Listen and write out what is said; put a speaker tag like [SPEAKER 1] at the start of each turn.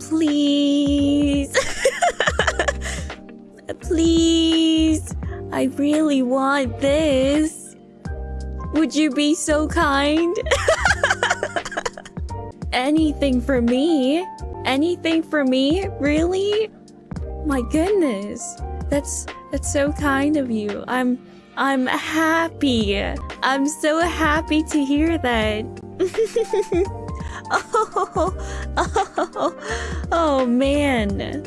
[SPEAKER 1] Please. Please. I really want this. Would you be so kind? Anything for me? Anything for me? Really? My goodness. That's that's so kind of you. I'm I'm happy. I'm so happy to hear that. oh, oh, oh, man.